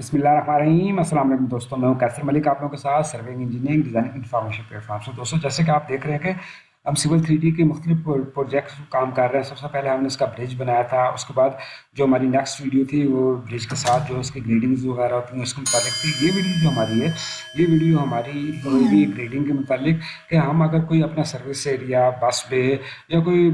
بسم اللہ الرحمن الرحیم۔ السلام علیکم دوستوں میں ہوں کیسر ملک آپ لوگوں کے ساتھ serving engineering, designing information platform سے۔ دوستوں جیسے کہ آپ دیکھ رہے ہیں کہ ہم سول تھری ڈی کے مختلف پروجیکٹس کام کر رہے ہیں۔ سب سے پہلے ہم نے اس کا برج بنایا تھا۔ اس کے بعد جو ہماری نیکسٹ ویڈیو تھی، وہ برج کے ساتھ جو اس کی گریڈنگز وغیرہ ہوتی ہیں، اس کے متعلق تھی۔ یہ ویڈیو جو ہماری ہے، یہ ویڈیو ہماری کوئی بھی گریڈنگ کے متعلق کہ ہم اگر کوئی اپنا سروس ایریا بس بے یا کوئی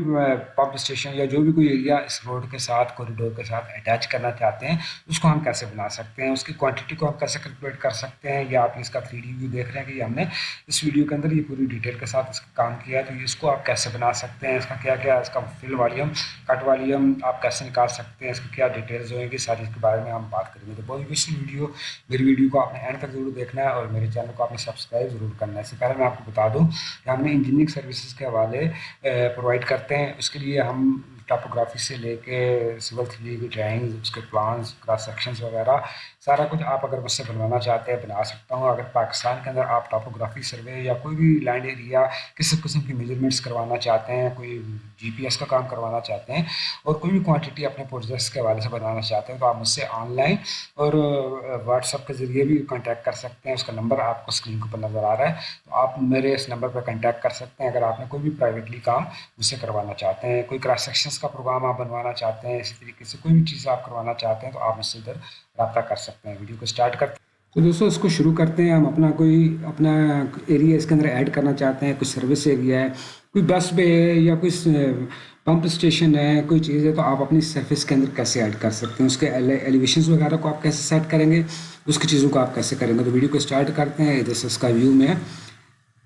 پمپ اسٹیشن یا جو بھی کوئی ایریا اس روڈ کے ساتھ کوریڈور کے ساتھ اٹیچ کرنا چاہتے ہیں، اس کو ہم کیسے بنا سکتے ہیں؟ اس کی کوانٹٹی کو ہم کیسے کیلکولیٹ کر سکتے ہیں؟ یا آپ اس کا تھری ڈی ویو دیکھ رہے ہیں کہ ہم نے اس ویڈیو کے اندر یہ پوری ڈیٹیل کے ساتھ اس کا کام کیا ہے۔ تو اس کو آپ کیسے بنا سکتے ہیں، اس کا کیا کیا اس کا فل والیوم کٹ والیوم آپ کیسے نکال سکتے ہیں، اس کی کیا ڈیٹیلز ہوئیں گی، ساری اس کے بارے میں ہم بات کریں گے۔ تو بہت بیسٹ ویڈیو میری ویڈیو کو آپ نے اینڈ تک ضرور دیکھنا ہے اور میرے چینل کو آپ نے سبسکرائب ضرور کرنا ہے۔ اس سے پہلے میں آپ کو بتا دوں کہ ہم نے انجینئرنگ سروسز کے حوالے پرووائڈ کرتے ہیں۔ اس کے لیے ہم ٹاپوگرافی سے لے کے سول تھری کی ڈرائنگز اس کے پلانس کراس سیکشنز وغیرہ سارا کچھ آپ اگر مجھ سے بنوانا چاہتے ہیں بنا سکتا ہوں، اگر پاکستان کے اندر آپ ٹاپوگرافی سروے یا کوئی بھی لینڈ ایریا کسی قسم کی میجرمنٹس کروانا چاہتے ہیں، کوئی جی پی ایس کا کام کروانا چاہتے ہیں اور کوئی بھی کوانٹٹی اپنے پروجیکٹس کے حوالے سے بنانا چاہتے ہیں تو آپ مجھ سے آن لائن اور واٹس ایپ کے ذریعے بھی کانٹیکٹ کر سکتے ہیں۔ اس کا نمبر آپ کو اسکرین کے اوپر نظر آ رہا ہے۔ تو آپ میرے اس نمبر پہ کانٹیکٹ کر سکتے ہیں۔ اگر آپ نے کوئی بھی پرائیویٹلی کام مجھ سے کروانا چاہتے ہیں، کوئی کراس سیکشنس کا پروگرام آپ بنوانا چاہتے ہیں، اسی طریقے سے کوئی بھی چیز آپ کروانا چاہتے ہیں تو آپ مجھ سے ادھر رابطہ کر سکتے ہیں۔ ویڈیو کو اسٹارٹ کرتے ہیں۔ تو دوستوں اس کو شروع کرتے ہیں۔ ہم اپنا کوئی اپنا ایریا اس کے اندر ایڈ کرنا چاہتے ہیں۔ کوئی سروس ایریا ہے، کوئی بس بے ہے یا کوئی پمپ اسٹیشن ہے، کوئی چیز ہے، تو آپ اپنی سروس کے اندر کیسے ایڈ کر سکتے ہیں؟ اس کے ایلیویشنز وغیرہ کو آپ کیسے سیٹ کریں گے؟ اس کی چیزوں کو آپ کیسے کریں گے؟ تو ویڈیو کو اسٹارٹ کرتے ہیں۔ ادھر سے اس کا ویو میں۔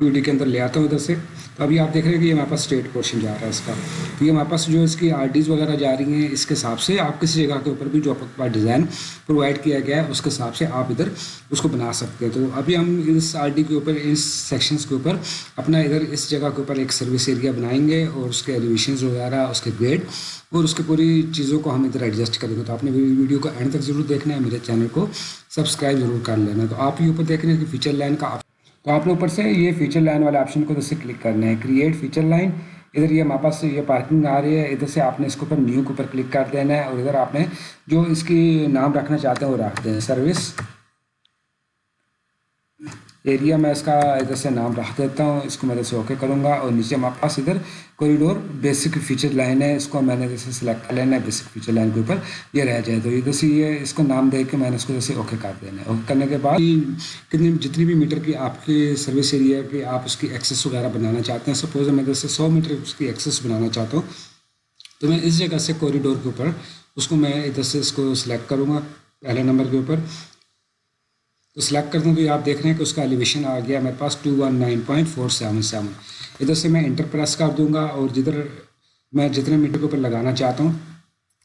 ویڈیو کے اندر لے آتا ہوں ادھر سے۔ تو ابھی آپ دیکھ رہے ہیں کہ یہ ہمارے پاس اسٹیٹ پورشن جا رہا ہے اس کا۔ تو یہ ہمارے پاس جو اس کی آر ڈیز وغیرہ جا رہی ہیں، اس کے حساب سے آپ کسی جگہ کے اوپر بھی جو آپ ڈیزائن پرووائڈ کیا گیا ہے، اس کے حساب سے آپ ادھر اس کو بنا سکتے ہیں۔ تو ابھی ہم اس آر ڈی کے اوپر، اس سیکشنس کے اوپر اپنا ادھر اس جگہ کے اوپر ایک سروس ایریا بنائیں گے اور اس کے ایلیویشنز وغیرہ، اس کے گریڈ اور اس کی پوری چیزوں کو ہم ادھر ایڈجسٹ کریں گے۔ تو آپ نے ویڈیو کو اینڈ تک ضرور دیکھنا ہے، میرے چینل کو سبسکرائب ضرور کر لینا۔ تو آپ یہ اوپر دیکھ رہے ہیں کہ فیچر لائن کا تو آپ نے اوپر سے یہ فیچر لائن والے آپشن کو ادھر سے کلک کرنا ہے کریٹ فیچر لائن ادھر یہ ہمارے پاس یہ پارکنگ آ رہی ہے. ادھر سے آپ نے اس کے اوپر نیو کے اوپر کلک کر دینا ہے اور ادھر آپ نے جو اس کی نام رکھنا چاہتے ہیں وہ رکھ دیں. سروس ایریا میں اس کا ادھر سے نام رکھ دیتا ہوں، اس کو میں ادھر سے اوکے کروں گا اور نیچے ہمارے پاس ادھر کوریڈور بیسک فیچر لائن ہے، اس کو میں نے جیسے سلیکٹ کر لینا ہے بیسک فیچر لائن کے اوپر، یہ رہ جائے تو ادھر سے یہ اس کو نام دے کے میں نے اس کو جیسے اوکے کر دینا ہے۔ اوکے کرنے کے بعد کتنی جتنی بھی میٹر کی آپ کی سروس ایریا کی آپ اس کی ایکسیس وغیرہ بنانا چاہتے ہیں سپوز میں ادھر سے سو میٹر اس کی ایکسیس بنانا چاہتا ہوں، تو میں اس جگہ سے کوریڈور کے اوپر اس کو میں ادھر سے اس کو سلیکٹ کروں گا، پہلے نمبر کے اوپر۔ تو سلیکٹ کرتا ہوں تو یہ آپ دیکھ رہے ہیں کہ اس کا ایلیویشن آ گیا۔ میرے پاس two one nine point four seven seven ادھر سے میں انٹر پریس کر دوں گا اور جدھر میں جتنے میٹر کے اوپر لگانا چاہتا ہوں،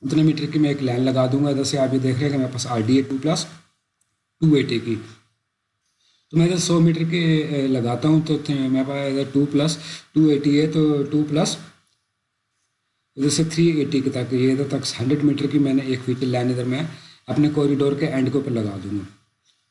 اتنے میٹر کی میں ایک لائن لگا دوں گا۔ ادھر سے آپ یہ دیکھ رہے ہیں کہ میرے پاس R D A two plus two eighty کی۔ تو میں ادھر سو میٹر کے لگاتا ہوں تو میرے پاس ادھر ٹو پلس ٹو ایٹی ہے تو ٹو پلس ادھر سے تھری ایٹی کے تک۔ یہ ادھر تک ہنڈریڈ میٹر کی میں نے ایک فیٹر لائن ادھر میں اپنے کوریڈور کے اینڈ کے اوپر لگا دوں گا۔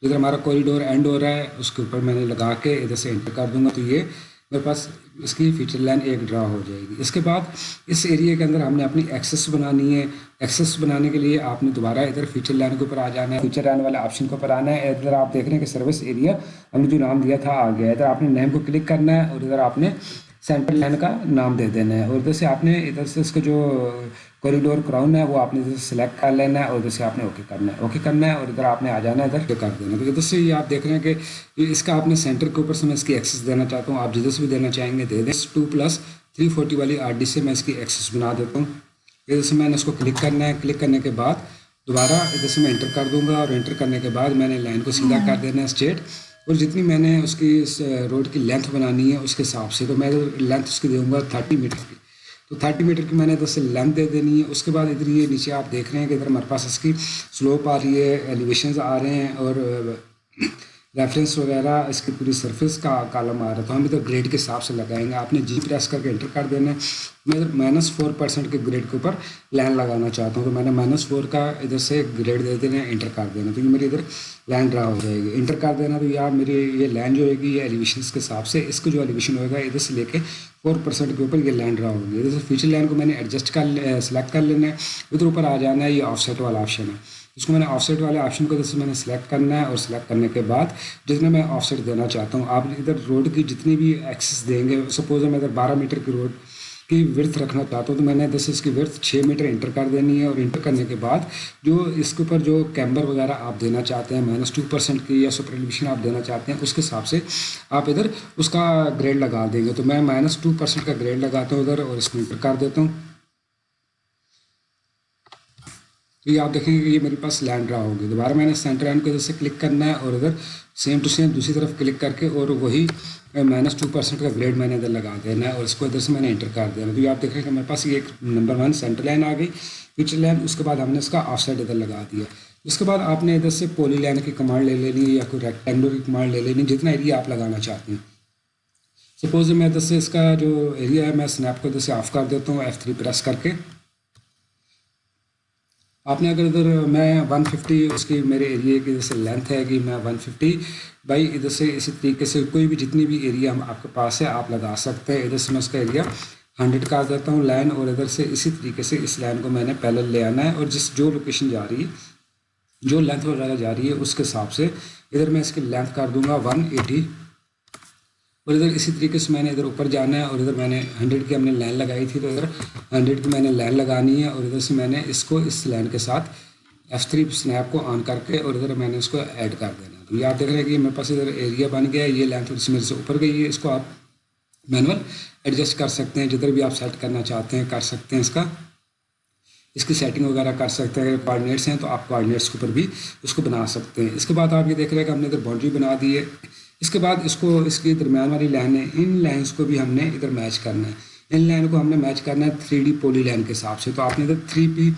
ادھر ہمارا کوریڈور اینڈ ہو رہا ہے، اس کے اوپر میں نے لگا کے ادھر سے انٹر کر دوں گا تو یہ میرے پاس اس کی فیچر لائن ایک ڈرا ہو جائے گی۔ اس کے بعد اس ایریے کے اندر ہم نے اپنی ایکسیس بنانی ہے۔ ایکسیس بنانے کے لیے آپ نے دوبارہ ادھر فیچر لائن کے اوپر آ جانا ہے۔ فیچر لائن والے آپشن کے اوپر آنا ہے۔ ادھر آپ دیکھ رہے ہیں کہ سروس ایریا ہم نے جو نام دیا تھا آ گیا ادھر آپ نے نیم کو کلک کرنا ہے اور ادھر آپ نے سینٹر لائن کا نام دے دینا ہے اور ادھر سے آپ نے ادھر سے اس کا جو کوریڈور کراؤن ہے وہ آپ نے ادھر سے سلیکٹ کر لینا ہے اور ادھر سے آپ نے اوکے کرنا ہے۔ اوکے کرنا ہے اور ادھر آپ نے آ جانا ہے ادھر کر دینا تو ادھر سے یہ آپ دیکھ رہے ہیں کہ اس کا آپ نے سینٹر کے اوپر سے میں اس کی ایکسیس دینا چاہتا ہوں۔ آپ جدھر سے بھی دینا چاہیں گے دے دیں۔ ٹو پلس تھری فورٹی والی آر ڈی سے میں اس کی ایکسیس بنا دیتا ہوں۔ ادھر سے میں نے اس کو کلک کرنا ہے۔ کلک کرنے کے بعد دوبارہ ادھر سے میں انٹر کر دوں گا اور انٹر کرنے کے بعد میں نے لائن کو سیدھا کر دینا ہے اسٹیٹ اور جتنی میں نے اس کی اس روڈ کی لینتھ بنانی ہے، اس کے حساب سے تو میں لینتھ اس کی دوں گا تھرٹی میٹر کی۔ تو تھرٹی میٹر کی میں نے ادھر سے لینتھ دے دینی ہے۔ اس کے بعد ادھر یہ نیچے آپ دیکھ رہے ہیں کہ ادھر ہمارے پاس اس کی سلوپ آ رہی ہے ایلیویشنز آ رہے ہیں اور ریفرنس وغیرہ اس کی پوری سرفیس کا کالم آ رہا تھا ہم ادھر گریڈ کے حساب سے لگائیں گے۔ آپ نے جی پریس کر کے انٹر کر دینا ہے۔ میں ادھر مائنس فور پرسینٹ کے گریڈ کے اوپر لائن لگانا چاہتا ہوں۔ تو میں نے مائنس فور کا ادھر سے گریڈ دے دینا ہے انٹر کر دینا تو یہ میری ادھر لائن ڈرا ہو جائے گی انٹر کر دینا تو یار میری یہ لائن جو ہوئے گی یہ ایلیویشنس کے حساب سے اس کو جو ایلیویشن ہوئے گا ادھر سے لے کے فور پرسینٹ کے اوپر یہ لائن ڈرا ہوگی ادھر سے فیچر لائن کو میں نے ایڈجسٹ کر سلیکٹ کر لینا ہے ادھر اوپر آ جانا ہے یہ آف سیٹ والا آپشن ہے اس کو میں نے آف سیٹ والے آپشن کو جیسے میں نے سلیکٹ کرنا ہے اور سلیکٹ کرنے کے بعد جتنے میں آف سیٹ دینا چاہتا ہوں آپ ادھر روڈ کی جتنی بھی ایکسس دیں گے سپوز میں ادھر بارہ میٹر کی روڈ کی ورتھ رکھنا چاہتا ہوں تو میں نے دس اس کی ورتھ چھ میٹر انٹر کر دینی ہے اور انٹر کرنے کے بعد جو اس کے اوپر جو کیمبر وغیرہ آپ دینا چاہتے ہیں مائنس ٹو پرسینٹ کی یا سپر ایلیویشن آپ دینا چاہتے ہیں، اس کے حساب سے آپ ادھر اس کا گریڈ لگا دیں گے۔ تو میں مائنس ٹو پرسینٹ کا گریڈ لگاتا ہوں ادھر اور اس کو انٹر کر دیتا ہوں۔ تو یہ آپ دیکھیں گے کہ یہ میرے پاس لینڈ رہا ہوگی۔ دوبارہ میں نے سینٹر لینڈ کو ادھر سے کلک کرنا ہے اور ادھر سیم ٹو سیم دوسری طرف کلک کر کے اور وہی مائنس ٹو پرسینٹ کا گریڈ میں نے ادھر لگا دینا ہے اور اس کو ادھر سے میں نے انٹر کر دینا تو مطلب آپ دیکھ رہے ہیں کہ میرے پاس یہ ایک نمبر ون سینٹر لائن آ گئی فیچر لائن اس کے بعد ہم نے اس کا آف سائڈ ادھر لگا دیا۔ اس کے بعد آپ نے ادھر سے پولی لائن کی کمانڈ لے لینی یا کوئی ریکٹینگلر کی کمانڈ لے لینی، جتنا ایریا آپ لگانا چاہتے ہیں۔ سپوز میں ادھر سے اس کا جو ایریا ہے، میں اسنیپ کو ادھر سے آف کر دیتا ہوں ایف تھری پریس کر کے۔ آپ نے اگر ادھر میں ون ففٹی اس کی میرے ایریے کی جیسے لینتھ ہے کہ میں ون ففٹی بائی ادھر سے اسی طریقے سے کوئی بھی جتنی بھی ایریا ہم آپ کے پاس ہے، آپ لگا سکتے ہیں۔ ادھر سے میں اس کا ایریا ہنڈریڈ کر دیتا ہوں لائن اور ادھر سے اسی طریقے سے اس لائن کو میں نے پہلے لے آنا ہے اور جس جو لوکیشن جا رہی ہے، جو لینتھ وغیرہ جا رہی ہے، اس کے حساب سے ادھر میں اس کی لینتھ کر دوں گا ون ایٹی اور ادھر اسی طریقے سے میں نے ادھر اوپر جانا ہے اور ادھر میں نے ہنڈریڈ کی ہم نے لائن لگائی تھی تو ادھر ہنڈریڈ کی میں نے لائن لگانی ہے اور ادھر سے میں نے اس کو اس لائن کے ساتھ ایف تھری اسنیپ کو آن کر کے اور ادھر میں نے اس کو ایڈ کر دینا تو یہ آپ دیکھ رہے ہیں کہ میرے پاس ادھر ایریا بن گیا ہے، یہ لینتھ اس میرے سے اوپر گئی ہے، اس کو آپ مینول ایڈجسٹ کر سکتے ہیں، جدھر بھی آپ سیٹ کرنا چاہتے ہیں کر سکتے ہیں اس کا۔ اس کی سیٹنگ وغیرہ کر سکتے ہیں، اگر کوآڈینیٹس ہیں تو آپ کوآڈینیٹس کے اوپر بھی اس کو بنا سکتے ہیں۔ اس کے بعد آپ یہ دیکھ رہے ہیں کہ ہم نے ادھر باؤنڈری بنا دی ہے۔ اس کے بعد اس کو اس کی درمیان والی لائنیں ان لائنس کو بھی ہم نے ادھر میچ کرنا ہے۔ ان لائن کو ہم نے میچ کرنا ہے تھری ڈی پولی لائن کے حساب سے۔ تو آپ نے ادھر three P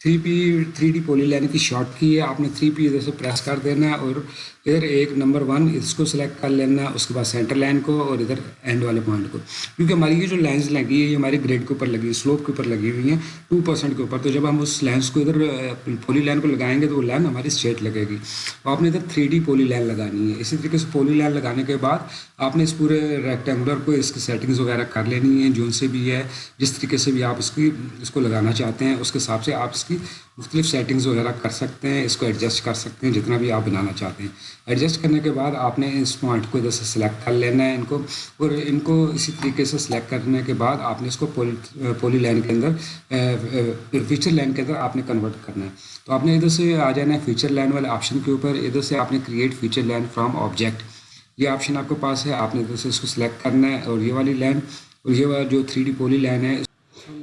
three P, three D polyline کی شارٹ کی ہے۔ آپ نے تھری پی ادھر سے پریس کر دینا ہے اور ادھر ایک نمبر ون، اس کو سلیکٹ کر لینا، اس کے بعد سینٹر لائن کو اور ادھر اینڈ والے پوائنٹ کو۔ کیونکہ ہماری یہ جو لائنس لگی ہے یہ ہماری گریڈ کے اوپر لگی ہے سلوپ کے اوپر لگی ہوئی ہیں ٹو پرسینٹ کے اوپر۔ تو جب ہم اس لائنس کو ادھر پولی لائن کو لگائیں گے تو وہ لائن ہماری اسٹریٹ لگے گی۔ تو آپ نے ادھر تھری ڈی پولی لائن لگانی ہے۔ اسی طریقے سے پولی لائن لگانے کے بعد آپ نے اس پورے ریکٹینگولر کو، اس کی سیٹنگز وغیرہ کر لینی ہے جو سے بھی ہے، جس طریقے سے بھی آپ اس کی، اس کو لگانا چاہتے ہیں، اس کے حساب سے آپ اس کی مختلف سیٹنگز وغیرہ کر سکتے ہیں، اس کو ایڈجسٹ کر سکتے ہیں، جتنا بھی آپ بنانا چاہتے ہیں۔ ایڈجسٹ کرنے کے بعد آپ نے اس پوائنٹ کو ادھر سے سلیکٹ کر لینا ہے، ان کو۔ اور ان کو اسی طریقے سے سلیکٹ کرنے کے بعد آپ نے اس کو پولی پولی لائن کے اندر فیچر لائن کے اندر آپ نے کنورٹ کرنا ہے۔ تو آپ نے ادھر سے آ جانا ہے فیچر لائن والے آپشن کے اوپر۔ ادھر سے آپ نے create feature line from object یہ آپشن آپ کے پاس ہے، آپ نے ادھر سے اس کو سلیکٹ کرنا ہے اور یہ والی لائن اور یہ والا جو تھری ڈی پولی لائن ہے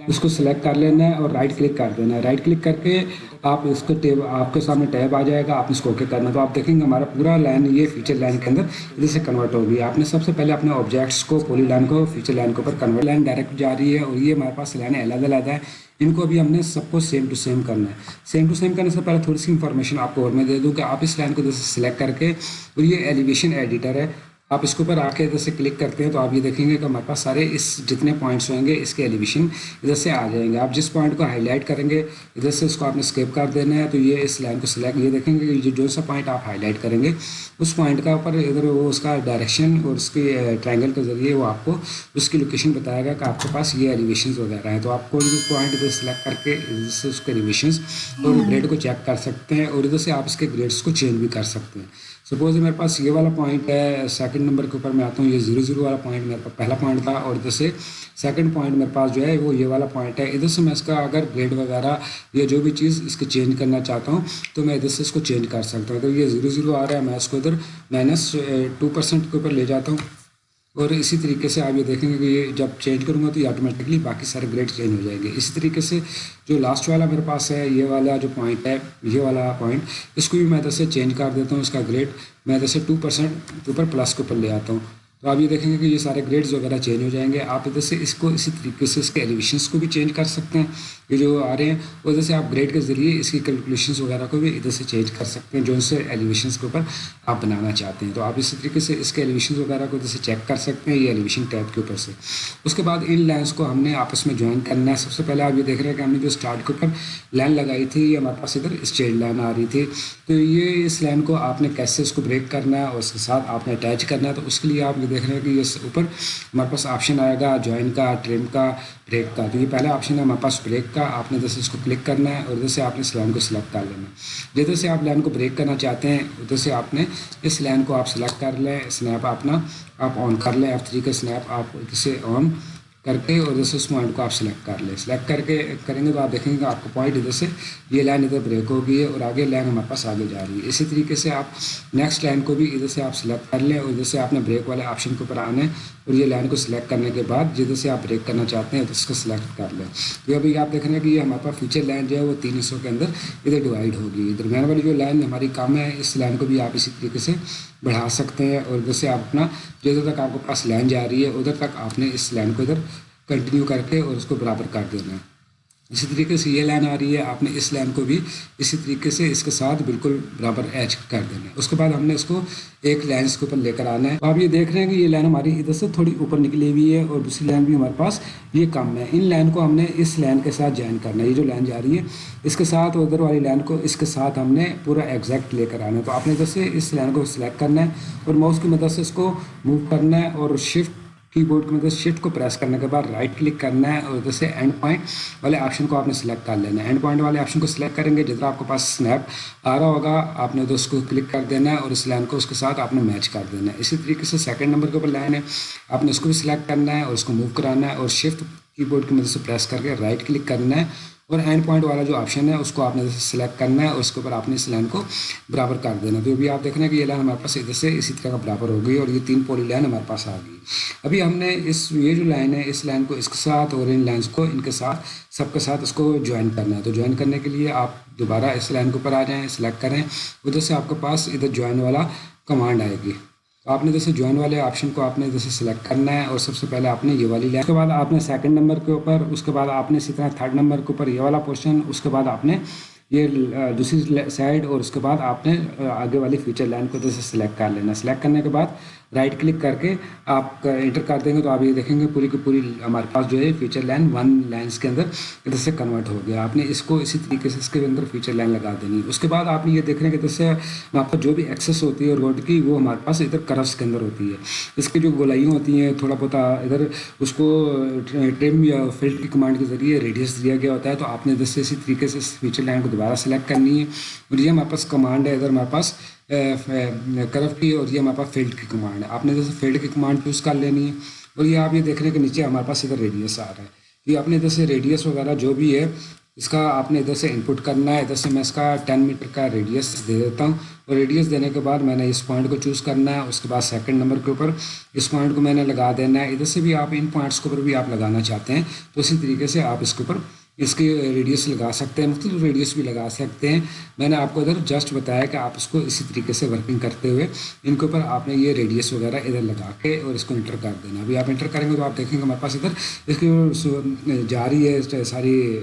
اس کو سلیکٹ کر لینا ہے اور رائٹ کلک کر دینا ہے. رائٹ کلک کر کے آپ اس کو ٹیب آپ کے سامنے ٹیب آ جائے گا. آپ اس کو اوکے کرنا تو آپ دیکھیں گے ہمارا پورا لائن یہ فیچر لائن کے اندر ادھر سے کنورٹ ہوگی. آپ نے سب سے پہلے اپنے آبجیکٹس کو پولی لائن کو فیچر لائن کے اوپر کنورٹ لائن ڈائریکٹ جا رہی ہے اور یہ ہمارے پاس لائن علیحدہ علیحدہ ہے. ان کو ابھی ہم نے سب کو سیم ٹو سیم کرنا ہے. سیم ٹو سیم کرنے سے پہلے تھوڑی سی انفارمیشن آپ کو اور میں دے دوں کہ آپ اس لائن کو جیسے سلیکٹ کر کے اور یہ ایلیویشن ایڈیٹر ہے. آپ اس کے اوپر آ کے ادھر سے کلک کرتے ہیں تو آپ یہ دیکھیں گے کہ ہمارے پاس سارے اس جتنے پوائنٹس ہوئیں گے، اس کے ایلیویشن ادھر سے آ جائیں گے۔ آپ جس پوائنٹ کو ہائی لائٹ کریں گے، ادھر سے اس کو آپ نے اسکیپ کر دینا ہے تو یہ اس لائن کو سلیکٹ یہ دیکھیں گے کہ جو سا پوائنٹ آپ ہائی لائٹ کریں گے، اس پوائنٹ کا اوپر ادھر وہ اس کا ڈائریکشن اور اس کے ٹرائنگل کے ذریعے وہ آپ کو اس کی لوکیشن بتائے گا کہ آپ کے پاس یہ ایلیویشنز وغیرہ ہیں۔ تو آپ کوئی بھی پوائنٹ ادھر سلیکٹ کر کے ادھر سے اس کے ایلیویشنز اور گریڈ کو چیک کر سکتے ہیں اور ادھر سے آپ اس کے گریڈس کو چینج بھی کر سکتے ہیں۔ سپوز میرے پاس یہ والا پوائنٹ ہے سیکنڈ نمبر کے اوپر میں آتا ہوں، یہ زیرو زیرو والا پوائنٹ میرے پاس پہلا پوائنٹ تھا اور ادھر سے سیکنڈ پوائنٹ میرے پاس جو ہے وہ یہ والا پوائنٹ ہے۔ ادھر سے میں اس کا اگر گریڈ وغیرہ یا جو بھی چیز اس کے چینج کرنا چاہتا ہوں تو میں ادھر سے اس کو چینج کر سکتا ہوں۔ اگر یہ زیرو زیرو آ رہا ہے، میں اس کو ادھر مائنس ٹو پرسینٹ کے اوپر لے جاتا ہوں۔ اور اسی طریقے سے آپ یہ دیکھیں گے کہ یہ جب چینج کروں گا تو یہ آٹومیٹکلی باقی سارے گریڈ چینج ہو جائیں گے۔ اسی طریقے سے جو لاسٹ والا میرے پاس ہے، یہ والا جو پوائنٹ ہے، یہ والا پوائنٹ اس کو بھی میں ادھر سے چینج کر دیتا ہوں، اس کا گریڈ میں ادھر سے ٹو پرسینٹ اوپر پلس کے اوپر لے آتا ہوں۔ تو آپ یہ دیکھیں گے کہ یہ سارے گریڈز وغیرہ چینج ہو جائیں گے۔ آپ ادھر سے اس کو اسی طریقے سے اس کے ایلیویشنس کو بھی چینج کر سکتے ہیں۔ یہ جو آ رہے ہیں ادھر سے آپ گریڈ کے ذریعے اس کی کیلکولیشنس وغیرہ کو بھی ادھر سے چینج کر سکتے ہیں جو ان سے ایلیویشنس کے اوپر آپ بنانا چاہتے ہیں۔ تو آپ اسی طریقے سے اس کے ایلیویشنس وغیرہ کو ادھر سے چیک کر سکتے ہیں، یہ ایلیویشن ٹیپ کے اوپر سے۔ اس کے بعد ان لائنس کو ہم نے آپس میں جوائن کرنا ہے۔ سب سے پہلے آپ یہ دیکھ رہے ہیں کہ ہم نے جو اسٹارٹ کے اوپر لائن لگائی تھی، یہ ہمارے پاس ادھر اسٹریٹ لائن آ رہی تھی۔ تو یہ اس لائن کو آپ نے کیسے اس کو بریک کرنا ہے اور اس کے ساتھ آپ نے اٹیچ کرنا ہے، تو اس کے لیے آپ دیکھ رہے ہیں کہ یہ اوپر ہمارے پاس آپشن آئے گا جوائن کا ٹرم کا بریک کا۔ تو یہ پہلا آپشن ہے، ہمارے پاس بریک کا۔ آپ نے ادھر اس کو کلک کرنا ہے اور ادھر سے آپ نے اس لائن کو سلیکٹ کر لینا ہے۔ جدھر سے آپ لائن کو بریک کرنا چاہتے ہیں، ادھر سے آپ نے اس لائن کو آپ سلیکٹ کر لیں۔ اسنیپ اپنا، آپ آن کر لیں۔ ایف تھری کا اسنیپ آپ اسے آن کر کے اور ادھر سے اس پوائنٹ کو آپ سلیکٹ کر لیں۔ سلیکٹ کر کے کریں گے تو آپ دیکھیں گے آپ کو پوائنٹ ادھر سے یہ لائن ادھر بریک ہو گئی ہے اور آگے لائن ہمارے پاس آگے جا رہی ہے۔ اسی طریقے سے آپ نیکسٹ لائن کو بھی ادھر سے آپ سلیکٹ کر لیں اور ادھر سے آپ نے بریک والے آپشن کے اوپر آنا ہے اور یہ لائن کو سلیکٹ کرنے کے بعد جدھر سے آپ بریک کرنا چاہتے ہیں اس کو سلیکٹ کر لیں۔ تو ابھی آپ دیکھ رہے ہیں کہ یہ ہمارے پاس فیچر لائن جو ہے وہ تین حصوں کے اندر ادھر ڈیوائڈ ہوگی۔ درمیان والی جو لائن ہماری کم ہے، اس لائن کو بھی آپ اسی طریقے سے بڑھا سکتے ہیں اور ادھر سے آپ اپنا جدھر تک آپ کے پاس لائن جا رہی ہے، ادھر تک آپ نے اس لائن کو ادھر کنٹینیو کر کے اور اس کو برابر کر دینا ہے۔ اسی طریقے سے یہ لائن آ رہی ہے، آپ نے اس لائن کو بھی اسی طریقے سے اس کے ساتھ بالکل برابر ایچ کر دینا ہے۔ اس کے بعد ہم نے اس کو ایک لائن اس کے اوپر لے کر آنا ہے۔ آپ یہ دیکھ رہے ہیں کہ یہ لائن ہماری ادھر سے تھوڑی اوپر نکلی ہوئی ہے اور دوسری لائن بھی ہمارے پاس یہ کم ہے۔ ان لائن کو ہم نے اس لائن کے ساتھ جوائن کرنا ہے۔ یہ جو لائن جا رہی ہے اس کے ساتھ ادھر والی لائن کو اس کے ساتھ ہم نے پورا ایگزیکٹ لے کر آنا ہے۔ تو آپ نے ادھر سے اس لائن کو سلیکٹ کرنا ہے اور ماؤس کی مدد سے اس کو موو کرنا ہے اور شفٹ کی بورڈ کی مدد شفٹ کو پریس کرنے کے بعد رائٹ کلک کرنا ہے اور ادھر سے اینڈ پوائنٹ والے آپشن کو آپ نے سلیکٹ کر لینا ہے۔ اینڈ پوائنٹ والے آپشن کو سلیکٹ کریں گے جتنا آپ کے پاس اسنیپ آ رہا ہوگا، آپ نے ادھر اس کو کلک کر دینا ہے اور اس لائن کو اس کے ساتھ آپ نے میچ کر دینا ہے۔ اسی طریقے سے سیکنڈ نمبر کے اوپر لائن ہے۔ آپ نے اس کو بھی سلیکٹ کرنا ہے اور اس کو موو کرانا ہے اور شفٹ کی بورڈ کی مدد سے پریس کر کے رائٹ کلک کرنا ہے۔ اور اینڈ پوائنٹ والا جو آپشن ہے، اس کو آپ نے سلیکٹ کرنا ہے اور اس کے اوپر آپ نے اس لائن کو برابر کر دینا تو ابھی آپ دیکھ رہے ہیں کہ یہ لائن ہمارے پاس ادھر سے اسی طرح کا برابر ہو گئی اور یہ تین پولی لائن ہمارے پاس آ گئی۔ ابھی ہم نے اس، یہ جو لائن ہے، اس لائن کو اس کے ساتھ اور ان لائنس کو ان کے ساتھ، سب کے ساتھ اس کو جوائن کرنا ہے۔ تو جوائن کرنے کے لیے آپ دوبارہ اس لائن کے اوپر آ جائیں سلیکٹ کریں۔ ادھر سے آپ کے پاس ادھر جوائن والا کمانڈ آئے گی۔ آپ نے جیسے جوائن والے آپشن کو آپ نے جیسے سلیکٹ کرنا ہے اور سب سے پہلے آپ نے یہ والی لائن اس کے بعد آپ نے سیکنڈ نمبر کے اوپر، اس کے بعد آپ نے اسی طرح تھرڈ نمبر کے اوپر یہ والا پورشن اس کے بعد آپ نے یہ دوسری سائڈ اور اس کے بعد آپ نے آگے والی فیچر لائن کو جیسے سلیکٹ کر لینا۔ سلیکٹ کرنے کے بعد رائٹ کلک کر کے آپ انٹر کر دیں گے تو آپ یہ دیکھیں گے پوری کی پوری ہمارے پاس جو ہے فیچر لائن ون لائنس کے اندر ادھر سے کنورٹ ہو گیا آپ نے اس کو اسی طریقے سے اس کے اندر فیچر لائن لگا دینی اس کے بعد آپ نے یہ دیکھ رہے ہیں کہ ادھر سے آپ کا جو بھی ایکسیس ہوتی ہے روڈ کی وہ ہمارے پاس ادھر کرفس کے اندر ہوتی ہے اس کی جو گولائیاں ہوتی ہیں تھوڑا بہت ادھر اس کو ٹرم یا فیلڈ کی کمانڈ کے ذریعے ریڈیس دیا گیا ہوتا ہے تو آپ نے ادھر سے اسی طریقے سے اس فیچر لائن کو دوبارہ سلیکٹ کرنی ہے اور یہ ہمارے پاس کمانڈ ہے ادھر ہمارے پاس کرو کی اور یہ ہمارے پاس فیلڈ کی کمانڈ ہے۔ آپ نے جیسے فیلڈ کی کمانڈ چوز کر لینی ہے اور یہ آپ یہ دیکھ رہے ہیں کہ نیچے ہمارے پاس ادھر ریڈیس آ رہا ہے۔ یہ آپ نے ادھر سے ریڈیس وغیرہ جو بھی ہے، اس کا آپ نے ادھر سے انپٹ کرنا ہے۔ ادھر سے میں اس کا ٹین میٹر کا ریڈیس دے دیتا ہوں۔ اور ریڈیس دینے کے بعد میں نے اس پوائنٹ کو چوز کرنا ہے۔ اس کے بعد سیکنڈ نمبر کے اوپر اس پوائنٹ کو میں نے لگا دینا ہے۔ ادھر سے بھی آپ ان پوائنٹس کے اوپر بھی آپ لگانا چاہتے ہیں۔ تو اسی طریقے سے آپ اس کے اوپر اس کی ریڈیس لگا سکتے ہیں، مختلف ریڈیس بھی لگا سکتے ہیں۔ میں نے آپ کو ادھر جسٹ بتایا کہ آپ اس کو اسی طریقے سے ورکنگ کرتے ہوئے، ان کے اوپر آپ نے یہ ریڈیس وغیرہ ادھر لگا کے اور اس کو انٹر کر دینا۔ ابھی آپ انٹر کریں گے تو آپ دیکھیں گے ہمارے پاس ادھر، اس کی جا رہی ہے ساری،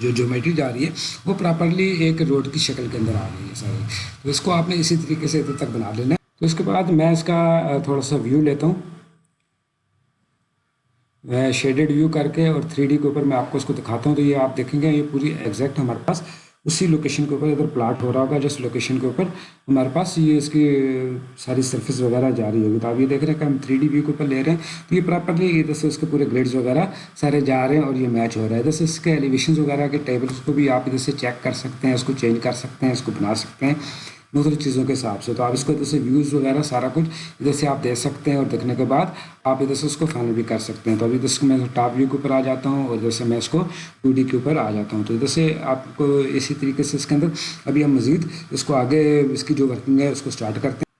جو جومیٹری جا رہی ہے، وہ پراپرلی ایک روڈ کی شکل کے اندر آ رہی ہے ساری۔ تو اس کو آپ نے اسی طریقے سے ادھر تک بنا لینا ہے۔ تو اس کے بعد میں اس کا تھوڑا سا ویو لیتا ہوں۔ شیڈڈ ویو کر کے اور تھری ڈی کے اوپر میں آپ کو اس کو دکھاتا ہوں تو یہ آپ دیکھیں گے، یہ پوری ایگزیکٹ ہمارے پاس۔ اسی لوکیشن کے اوپر ادھر پلاٹ ہو رہا ہوگا، جس لوکیشن کے اوپر ہمارے پاس یہ اس کی ساری سرفس وغیرہ جاری ہوگی۔ تو آپ یہ دیکھ رہے ہیں کہ ہم تھری ڈی ویو کے اوپر لے رہے ہیں۔ تو یہ پراپرلی ادھر سے اس کے پورے گریڈز وغیرہ سارے جا رہے ہیں اور یہ میچ ہو رہا ہے۔ ادھر سے اس کے ایلیویشنز وغیرہ کے ٹیبلس کو بھی آپ ادھر سے چیک کر سکتے ہیں، اس کو چینج کر سکتے ہیں، اس کو بنا سکتے ہیں۔ مختلف چیزوں کے حساب سے۔ تو آپ اس کو ادھر سے ویوز وغیرہ سارا کچھ ادھر سے آپ دے سکتے ہیں اور دیکھنے کے بعد آپ ادھر سے اس کو فائنل بھی کر سکتے ہیں۔ تو ابھی ادھر سے میں ٹاپ ویو کے اوپر آ جاتا ہوں اور ادھر سے میں اس کو ٹو ڈی کے اوپر آ جاتا ہوں۔ تو ادھر سے آپ کو اسی طریقے سے اس کے اندر ابھی ہم مزید اس کو آگے اس کی جو ورکنگ ہے اس کو اسٹارٹ کرتے ہیں۔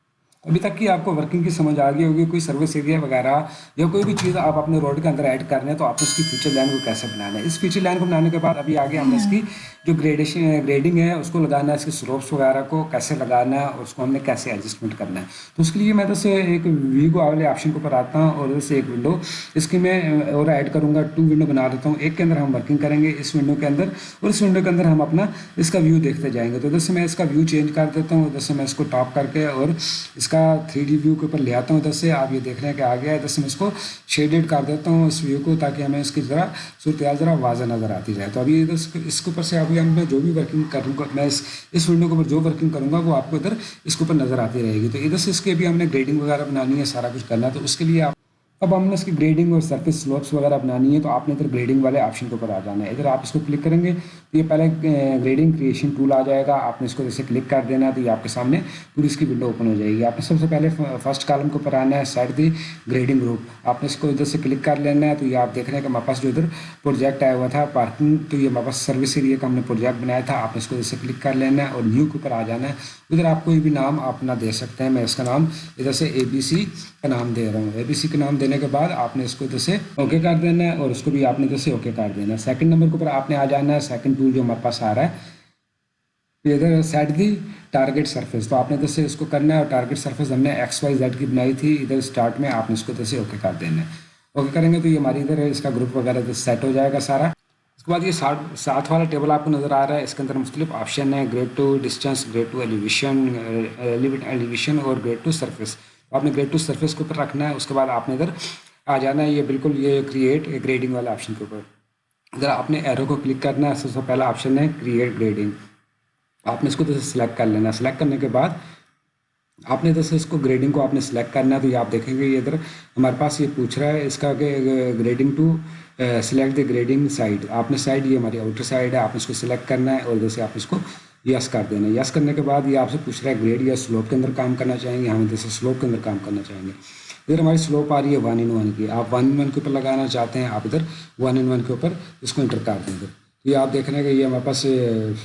ابھی تک کی آپ کو ورکنگ کی سمجھ آ گئی ہوگی، کوئی سروس ایریا وغیرہ یا کوئی بھی چیز آپ اپنے روڈ کے اندر ایڈ کر رہے ہیں تو آپ اس کی فیچر لائن کو کیسے بنانا ہے۔ اس فیچر لائن کو بنانے کے بعد ابھی آگے ہم نے اس کی جو گریڈیشن گریڈنگ ہے، اس کو لگانا ہے، اس کے سلوپس وغیرہ کو کیسے لگانا ہے اور اس کو ہم نے کیسے ایڈجسٹمنٹ کرنا ہے۔ تو اس کے لیے میں ادھر سے ایک ویگو والے آپشن کے اوپر آتا ہوں اور ادھر سے ایک ونڈو اس کی میں اور ایڈ کروں گا ٹو ونڈو بنا دیتا ہوں۔ ایک کے اندر ہم ورکنگ کریں گے اس ونڈو کے اندر اور اس ونڈو کے اندر ہم اپنا اس کا ویو دیکھتے جائیں گے۔ تو ادھر سے میں اس کا ویو چینج کر دیتا ہوں، ادھر سے میں اس کو ٹاپ کر کے اور اس کا تھری ڈی ویو کے اوپر لے آتا ہوں ادھر سے، آپ یہ دیکھ رہے ہیں کہ آ گیا ادھر سے میں اس کو شیڈیڈ کر دیتا ہوں اس ویو کو تاکہ ہمیں اس کی ذرا صورتحال، ذرا واضح نظر آتی رہے۔ تو ابھی ادھر اس کے اوپر سے ابھی ہم میں جو بھی ورکنگ کروں گا، میں اس اس ونڈو کے اوپر جو ورکنگ کروں گا، وہ آپ کو ادھر اس کے اوپر نظر آتی رہے گی۔ تو ادھر سے اس کے بھی ہم نے گریڈنگ وغیرہ بنانی ہے، سارا کچھ کرنا ہے۔ تو اس کے لیے آپ اب ہم نے اس کی گریڈنگ اور سرفس سلوپس وغیرہ بنانی ہے تو آپ نے ادھر گریڈنگ والے آپشن کے اوپر آ جانا ہے۔ ادھر آپ اس کو کلک کریں گے تو یہ پہلے گریڈنگ کریشن ٹول آ جائے گا۔ آپ نے اس کو جیسے کلک کر دینا ہے تو یہ آپ کے سامنے پوری اس کی ونڈو اوپن ہو جائے گی۔ آپ نے سب سے پہلے فرسٹ کالم کے اوپر آنا ہے سائڈ دی گریڈنگ گروپ آپ نے اس کو ادھر سے کلک کر لینا ہے تو یہ آپ دیکھ رہے ہیں کہ ہمارے پاس جو ادھر پروجیکٹ آیا ہوا تھا پارکنگ تو یہ ہمارے پاس سروس ایریا کا ہم نے پروجیکٹ بنایا تھا۔ آپ نے اس کو جیسے کلک کر لینا ہے اور نیو کے اوپر آ جانا ہے۔ ادھر آپ کوئی بھی نام اپنا دے سکتے ہیں، میں اس کا نام ادھر سے اے بی سی کا نام دے رہا ہوں۔ اے بی سی کا نام دینے دینے کے بعد آپ نے اس کو ادھر سے اوکے کر دینا ہے اور اس کو بھی آپ نے ادھر سے اوکے کر دینا ہے۔ سیکنڈ نمبر کے اوپر آپ نے آ جانا ہے۔ سیکنڈ ٹول جو ہمارے پاس آ رہا ہے۔ ادھر سیٹ دی ٹارگیٹ سرفیس تو آپ نے ادھر سے اس کو کرنا ہے اور ٹارگیٹ سرفیس ہم نے ایکس وائی زیڈ کی بنائی تھی۔ ادھر اسٹارٹ میں آپ نے اس کو ادھر سے اوکے کر دینا ہے۔ اوکے کریں گے تو یہ ہماری ادھر اس کا گروپ وغیرہ سیٹ ہو جائے گا سارا۔ اس کے بعد یہ ساتھ ساتھ والا ٹیبل آپ کو نظر آ رہا ہے۔ اس کے اندر مختلف آپشن ہیں۔ Grade to distance grade to elevation elevation اور گریڈ ٹو سرفیس آپ نے گریڈ ٹو سرفیس کے اوپر رکھنا ہے، اس کے بعد آپ نے ادھر آ جانا ہے۔ یہ بالکل یہ کریٹ گریڈنگ والے آپشن کے اوپر۔ ادھر آپ نے ایرو کو کلک کرنا ہے سب سے پہلا آپشن ہے کریٹ گریڈنگ آپ نے اس کو ادھر سے سلیکٹ کر لینا۔ ہے سلیکٹ کرنے کے بعد آپ نے ادھر سے اس کو گریڈنگ کو آپ نے سلیکٹ کرنا ہے۔ تو یہ آپ دیکھیں گے، یہ ادھر ہمارے پاس یہ پوچھ رہا ہے۔ اس کا کہ grading to select the grading side آپ نے سائڈ یہ ہماری آؤٹر سائڈ ہے۔ آپ نے اس کو سلیکٹ کرنا ہے اور ادھر سے آپ اس کو یس کر دینا۔ یس کرنے کے بعد یہ آپ سے پوچھ رہا ہے گریڈ یا سلوپ کے اندر کام کرنا چاہیں گے؟ ہاں، ہم ادھر سے سلوپ کے اندر کام کرنا چاہیں گے۔ ادھر ہماری سلوپ آ رہی ہے ون ان ون کی۔ آپ ون ان ون کے اوپر لگانا چاہتے ہیں، آپ ادھر ون ان ون کے اوپر اس کو انٹر کر دیں ادھر یہ آپ دیکھ رہے ہیں کہ یہ ہمارے پاس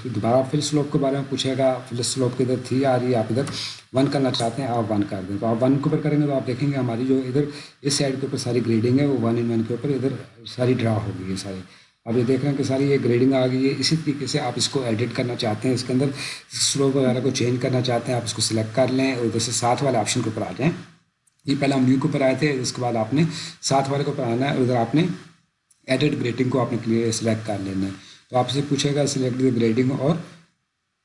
دوبارہ فل سلوپ کے بارے میں پوچھے گا۔ فل سلوپ کی ادھر تھی آ رہی ہے، آپ ادھر ون کرنا چاہتے ہیں، آپ ون کر دیں۔ تو آپ ون کے اوپر کریں گے تو آپ دیکھیں گے ہماری جو ادھر اس سائڈ کے اوپر ساری گریڈنگ ہے، وہ ون ان ون کے اوپر ادھر ساری ڈرا ہو گئی ہے ساری۔ اب یہ دیکھ رہے ہیں کہ ساری یہ گریڈنگ آ گئی ہے۔ اسی طریقے سے آپ اس کو ایڈٹ کرنا چاہتے ہیں، اس کے اندر سلوپ وغیرہ کو چینج کرنا چاہتے ہیں، آپ اس کو سلیکٹ کر لیں اور ادھر سے ساتھ والے آپشن کے اوپر آ جائیں۔ یہ پہلے ہم نیو کے اوپر آئے تھے، اس کے بعد آپ نے ساتھ والے کے اوپر آنا ہے اور ادھر آپ نے ایڈٹ گریڈنگ کو آپ نے کلیئر سلیکٹ کر لینا ہے۔ تو آپ سے پوچھے گا سلیکٹ گریڈنگ اور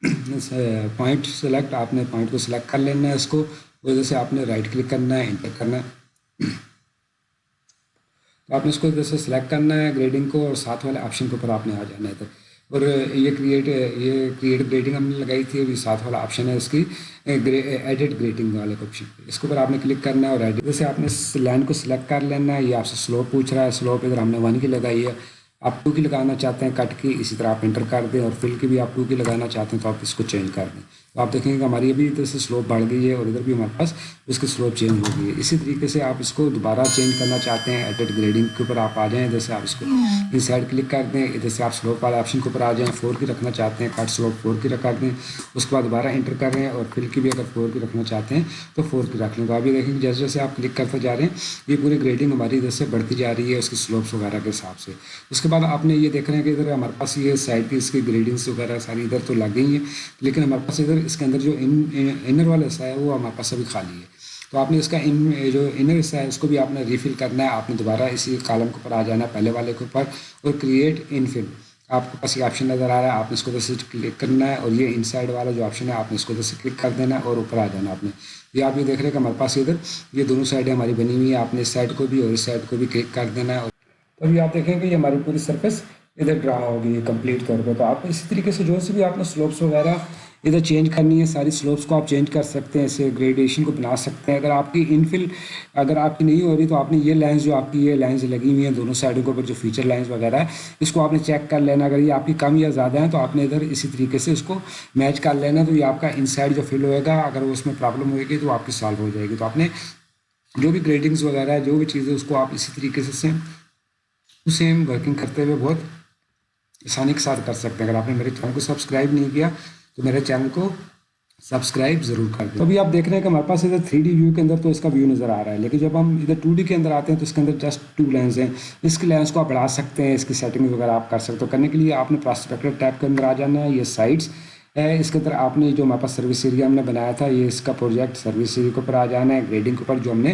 پوائنٹ سلیکٹ آپ نے پوائنٹ کو سلیکٹ کر لینا ہے اس کو ادھر سے آپ نے رائٹ کلک کرنا ہے انٹر کرنا ہے۔ تو آپ نے اس کو ادھر سے سلیکٹ کرنا ہے گریڈنگ کو اور ساتھ والے آپشن کے اوپر آپ نے آ جانا ہے ادھر اور یہ کریٹ یہ کریٹ گریڈنگ ہم نے لگائی تھی، ابھی ساتھ والا آپشن ہے اس کی ایڈٹ گریڈنگ والے آپشن اس کے اوپر آپ نے کلک کرنا ہے اور ایڈٹ جیسے آپ نے لائن کو سلیکٹ کر لینا ہے، یہ آپ سے سلوپ پوچھ رہا ہے سلوپ ادھر ہم نے ون کی لگائی ہے۔ آپ ٹو کی لگانا چاہتے ہیں کٹ کی اسی طرح آپ انٹر کر دیں اور فل کی بھی آپ ٹو کی لگانا چاہتے ہیں تو آپ اس کو چینج کر دیں۔ تو آپ دیکھیں گے کہ ہماری ابھی ادھر سے سلوپ بڑھ گئی ہے اور ادھر بھی ہمارے پاس اس کی سلوپ چینج ہو گئی ہے۔ اسی طریقے سے آپ اس کو دوبارہ چینج کرنا چاہتے ہیں ایڈٹ گریڈنگ کے اوپر آپ آ جائیں ادھر سے آپ اس کو اس سائڈ کلک کر دیں ادھر سے آپ سلوپ والے آپشن کے اوپر آ جائیں فور کی رکھنا چاہتے ہیں کٹ سلوپ فور کی رکھا دیں۔ اس کے بعد دوبارہ انٹر کر رہے ہیں اور فل کی بھی اگر فور کی رکھنا چاہتے ہیں تو فور کی رکھ لیں تو ابھی دیکھیں گے جیسے جیسے آپ کلک کرتے جا رہے ہیں یہ پوری گریڈنگ ہماری ادھر سے بڑھتی جا رہی ہے اس کی سلوپس وغیرہ کے حساب سے۔ اس کے بعد آپ نے یہ دیکھ رہے ہیں کہ ادھر ہمارے پاس یہ سائڈ کی اس کی گریڈنگس وغیرہ ساری ادھر تو لگ گئی ہیں لیکن ہمارے پاس ادھر اس کے اندر جو انر والا حصہ ہے، وہ ہمارے پاس ابھی خالی ہے تو آپ نے اس کا ان جو انر حصہ ہے، اس کو بھی آپ نے ریفل کرنا ہے۔ آپ نے دوبارہ اسی کالم کے اوپر آ جانا ہے، پہلے والے کے اوپر، اور کریٹ ان فل آپ کے پاس یہ آپشن نظر آ رہا ہے، آپ نے اس کو ادھر سے کلک کرنا ہے، اور یہ ان سائڈ والا جو آپشن ہے، آپ نے اس کو ادھر سے کلک کر دینا ہے، اور اوپر آ جانا آپ نے۔ یہ آپ یہ دیکھ رہے ہیں کہ ہمارے پاس ادھر یہ دونوں سائڈیں ہماری بنی ہوئی ہیں، آپ نے اس سائڈ کو بھی اور اس سائڈ کو بھی کلک کر دینا ہے۔ اور تو ابھی آپ دیکھیں گے یہ ہماری پوری سرفیس ادھر ڈرا ہوگی کمپلیٹ طور پہ تو آپ اسی طریقے سے جو سے بھی آپ نے سلوپس وغیرہ ادھر چینج کرنی ہے، ساری سلوپس کو آپ چینج کر سکتے ہیں اسے گریڈیشن کو بنا سکتے ہیں۔ اگر آپ کی انفل اگر آپ کی نہیں ہو رہی تو آپ نے یہ لائنس جو آپ کی یہ لائنس لگی ہوئی ہیں دونوں سائڈوں کے اوپر جو فیچر لائنس وغیرہ ہے اس کو آپ نے چیک کر لینا۔ اگر یہ آپ کی کم یا زیادہ ہیں تو آپ نے ادھر اسی طریقے سے اس کو میچ کر لینا۔ تو یہ آپ کا ان سائڈ جو فل ہوئے گا، اگر اس میں پرابلم ہوئے گی تو آپ کی سالو ہو جائے گی۔ تو آپ نے جو بھی گریڈنگس وغیرہ ہے جو بھی چیزیں اس کو آپ اسی طریقے سے سیم سیم ورکنگ کرتے ہوئے بہت آسانی کے ساتھ کر سکتے ہیں۔ اگر آپ نے میرے چینل کو سبسکرائب نہیں کیا تو میرے چینل کو سبسکرائب ضرور کر دیں ابھی آپ دیکھ رہے ہیں کہ ہمارے پاس ادھر تھری ڈی ویو کے اندر تو اس کا ویو نظر آ رہا ہے، لیکن جب ہم ادھر ٹو ڈی کے اندر آتے ہیں تو اس کے اندر جسٹ ٹو لینس ہیں۔ اس کی لینس کو آپ بڑھا سکتے ہیں، اس کی سیٹنگ وغیرہ آپ کر سکتے ہو کرنے کے لیے آپ نے پراسپیکٹر ٹیپ کے اندر آ جانا ہے، یہ سائٹس اس کے اندر آپ نے جو ہمارے پاس سروس ایریا ہم نے بنایا تھا، یہ اس کا پروجیکٹ سروس ایریا کے اوپر آ جانا ہے گریڈنگ کے اوپر جو ہم نے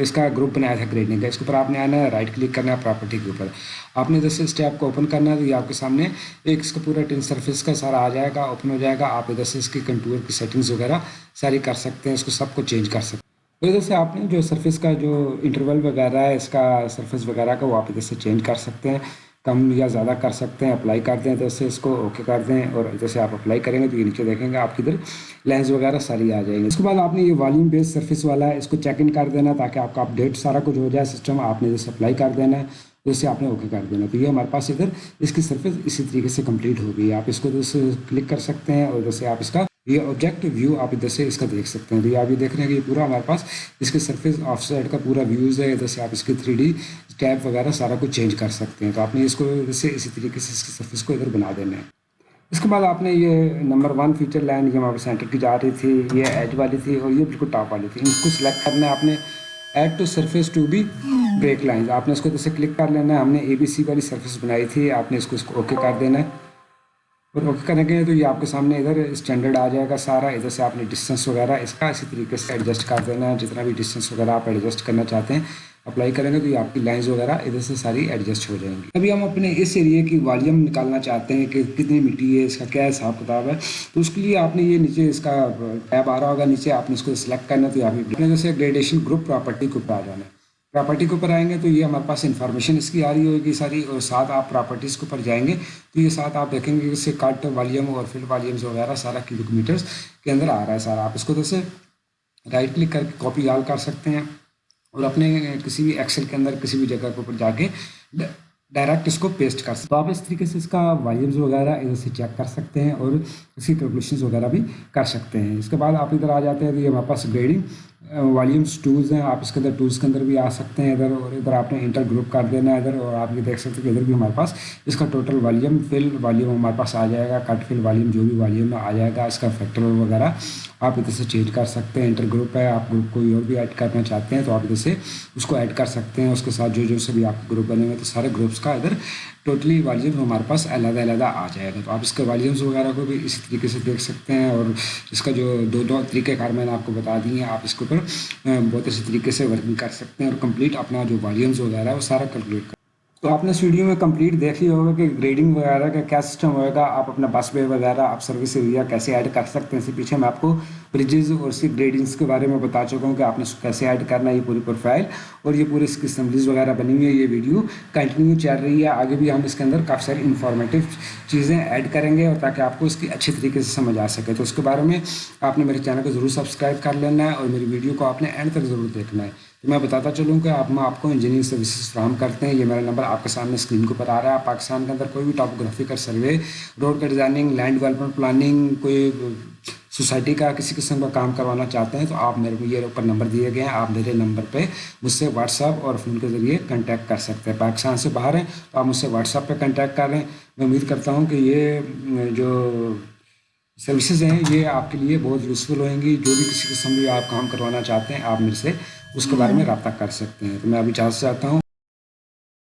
اس کا گروپ بنایا تھا گریڈنگ کا۔ اس کے اوپر آپ نے آنا ہے رائٹ کلک کرنا ہے پراپرٹی کے اوپر۔ آپ نے جیسے اسٹیپ کو اوپن کرنا ہے تو یہ آپ کے سامنے ایک اس کا پورا ٹین سرفیس کا سارا آ جائے گا اوپن ہو جائے گا۔ آپ ادھر سے اس کی کنٹور کی سیٹنگس وغیرہ ساری کر سکتے ہیں، اس کو سب کو چینج کر سکتے ہیں۔ ادھر سے آپ نے جو سرفیس کا جو انٹرول وغیرہ ہے، اس کا سرفیس وغیرہ کا وہ آپ ادھر سے چینج کر سکتے ہیں۔ کم یا زیادہ کر سکتے ہیں اپلائی کر دیں تو اس سے اس کو اوکے کر دیں اور جیسے آپ اپلائی کریں گے تو یہ نیچے دیکھیں گے آپ کی ادھر لینس وغیرہ ساری آ جائیں گے۔ اس کے بعد آپ نے یہ والیوم بیس سرفس والا ہے اس کو چیک ان کر دینا تاکہ آپ کا اپڈیٹ سارا کچھ ہو جائے سسٹم آپ نے جیسے اپلائی کر دینا ہے تو اسے آپ نے اوکے کر دینا۔ تو یہ ہمارے پاس ادھر اس کی سرفس اسی طریقے سے کمپلیٹ ہو گئی آپ اس کو جیسے کلک کر سکتے ہیں اور جیسے آپ اس کا یہ آبجیکٹ ویو آپ ادھر سے اس کا دیکھ سکتے ہیں۔ تو یہ آپ یہ دیکھ رہے ہیں کہ یہ پورا ہمارے پاس اس کے سرفیس آف سائڈ کا پورا ویوز ہے۔ ادھر سے آپ اس کے تھری ڈی ٹیپ وغیرہ سارا کچھ چینج کر سکتے ہیں۔ تو آپ نے اس کو سے اسی طریقے سے اس کی سرفیس کو ادھر بنا دینا ہے۔ اس کے بعد آپ نے یہ نمبر ون فیچر لائن یہ ہمارے سینٹر کی جا رہی تھی۔ یہ ایج والی تھی اور یہ بالکل ٹاپ والی تھی۔ ان کو سلیکٹ کرنا ہے۔ آپ نے add to surface to be break lines آپ نے اس کو جیسے کلک کر لینا ہے۔ ہم نے اے بی سی والی سرفیس بنائی تھی۔ آپ نے اس کو اس کو اوکے کر دینا ہے۔ اور کریں گے تو یہ آپ کے سامنے ادھر اسٹینڈرڈ آ جائے گا سارا، ادھر سے آپ نے ڈسٹینس وغیرہ اس کا اسی طریقے سے ایڈجسٹ کر دینا ہے جتنا بھی ڈسٹینس وغیرہ آپ ایڈجسٹ کرنا چاہتے ہیں اپلائی کریں گے تو یہ آپ کی لائنز وغیرہ ادھر سے ساری ایڈجسٹ ہو جائیں گی۔ ابھی ہم اپنے اس ایریے کی والیوم نکالنا چاہتے ہیں کہ کتنی مٹی ہے، اس کا کیا حساب کتاب ہے۔ تو اس کے لیے آپ نے یہ نیچے اس کا ٹیب آ رہا ہوگا، نیچے آپ نے اس کو سلیکٹ کرنا تو آپ جیسے گریڈیشن گروپ پراپرٹی کے اوپر آ جانا ہے۔ پراپرٹی کے اوپر آئیں گے تو یہ ہمارے پاس انفارمیشن اس کی آ رہی ہوگی ساری اور ساتھ آپ پراپرٹیز کے اوپر جائیں گے تو یہ ساتھ آپ دیکھیں گے اس سے کٹ والیوم اور فل والیومز وغیرہ سارا کلو میٹرس کے اندر آ رہا ہے سارا۔ آپ اس کو جیسے رائٹ کلک کر کے کاپی آل کر سکتے ہیں اور اپنے کسی بھی ایکسل کے اندر کسی بھی جگہ کے اوپر جا کے ڈائریکٹ اس کو پیسٹ کر سکتے تو آپ اس طریقے سے اس کا وائیوز وغیرہ ادھر سے چیک کر سکتے ہیں اور اس کی کیلکولیشنز وغیرہ بھی کر سکتے ہیں۔ اس کے بعد آپ ادھر آ جاتے ہیں تو یہ ہمارے پاس گریڈنگ والیومس ٹولز ہیں۔ آپ اس کے اندر ٹولس کے اندر بھی آ سکتے ہیں ادھر اور ادھر آپ نے انٹر گروپ کر دینا ہے ادھر اور آپ یہ دیکھ سکتے ہیں کہ ادھر بھی ہمارے پاس اس کا ٹوٹل والیوم فل والیوم ہمارے پاس آ جائے گا۔ کٹ فل والیوم جو بھی والیوم آ جائے گا، اس کا فیکٹر وغیرہ آپ ادھر سے چینج کر سکتے ہیں۔ انٹر گروپ ہے، آپ گروپ کوئی اور بھی ایڈ کرنا چاہتے ہیں تو آپ ادھر سے اس کو ایڈ کر سکتے ہیں۔ اس کے ساتھ جو جو سے بھی آپ گروپ بنے ہوئے تو سارے گروپس کا ادھر ٹوٹلی والیوم ہمارے پاس علیحدہ علیحدہ آ جائے گا۔ تو آپ اس کے والیومس وغیرہ کو بھی اسی طریقے سے دیکھ سکتے ہیں اور اس کا جو دو دو طریقہ کار میں نے آپ کو بتا دی ہیں، آپ اس کے اوپر بہت اچھی طریقے سے ورکنگ کر سکتے ہیں اور کمپلیٹ اپنا جو والیومز وغیرہ ہے وہ سارا کیلکولیٹ کر تو آپ نے اس ویڈیو میں کمپلیٹ دیکھ لیا ہوگا کہ گریڈنگ وغیرہ کا کیا سسٹم ہوئے گا، آپ اپنا بس وے وغیرہ، آپ سروس ایریا کیسے ایڈ کر سکتے ہیں؟ اس سے پیچھے میں آپ کو بریجز اور اس کی گریڈنگس کے بارے میں بتا چکا ہوں کہ آپ نے اس کو کیسے ایڈ کرنا ہے یہ پوری پروفائل اور یہ پوری اس کی اسمبلیز وغیرہ بنی ہوئی ہے یہ ویڈیو کنٹینیو چل رہی ہے۔ آگے بھی ہم اس کے اندر کافی ساری انفارمیٹیو چیزیں ایڈ کریں گے اور تاکہ آپ کو اس کی اچھے طریقے سے سمجھ آ سکے۔ تو اس کے بارے میں آپ نے میرے چینل کو ضرور سبسکرائب کر لینا ہے اور میری ویڈیو کو آپ نے اینڈ تک ضرور دیکھنا ہے۔ میں بتاتا چلوں کہ آپ میں آپ کو انجینئرنگ سروسز فراہم کرتے ہیں، یہ میرا نمبر آپ کے سامنے اسکرین کے اوپر آ رہا ہے۔ پاکستان کے اندر کوئی بھی ٹاپوگرافیکل سروے روڈ کا ڈیزائننگ لینڈ ڈیولپمنٹ پلاننگ کوئی سوسائٹی کا کسی قسم کا کام کروانا چاہتے ہیں تو آپ میرے کو یہ اوپر نمبر دیے گئے ہیں۔ آپ میرے نمبر پہ مجھ سے واٹس ایپ اور فون کے ذریعے کنٹیکٹ کر سکتے ہیں۔ پاکستان سے باہر ہیں تو آپ مجھ سے واٹس ایپ پہ کنٹیکٹ کر رہے ہیں میں امید کرتا ہوں کہ یہ، جو سروسز ہیں، یہ آپ کے لیے بہت یوزفل ہوئیں گی۔ جو بھی کسی قسم بھی آپ کام کروانا چاہتے ہیں، آپ میرے سے اس کے بارے میں رابطہ کر سکتے ہیں۔ تو میں ابھی چاہتا ہوں